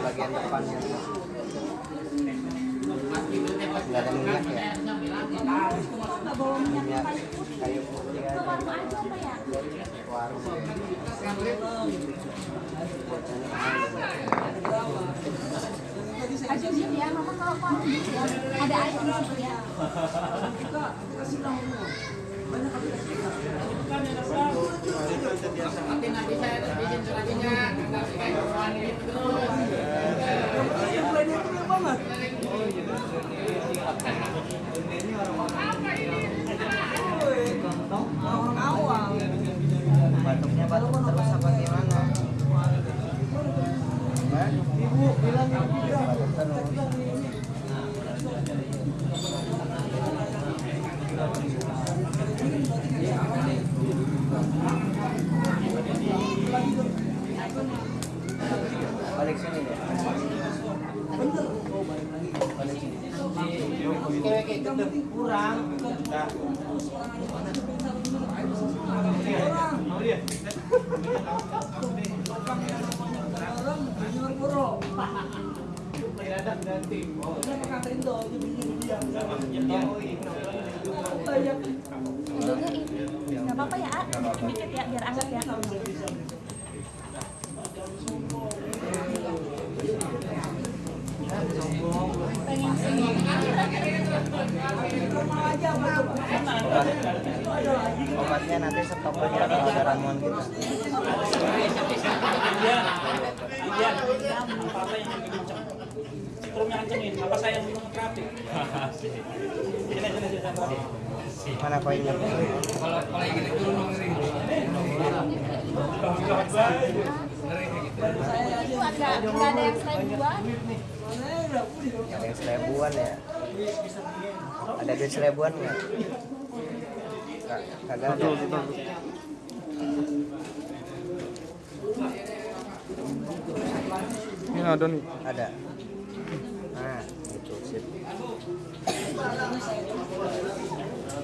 bagian depannya nggak ada minyak ya minyak kayu putih? Aja warung ya. Ajuin ya, mama kalau gitu ya, ada air di situ ya. batuknya batuk terus apa gimana? Ibu bilang batuk terus balik sini deh balik sini kayak kayak kurang nggak apa-apa ya, A. Dikit ya, biar anget ya. Obat- obatnya nanti stok aja kalau ada ramuan yang kencengin, apa saya yang minum terapi? Sini, sini, sini. mana koinnya Itu ada, ada yang seribuan. ada yang seribuan ya ada duit seribuan nggak? Kagak ada. Ini ada nih. ada. Nah itu sip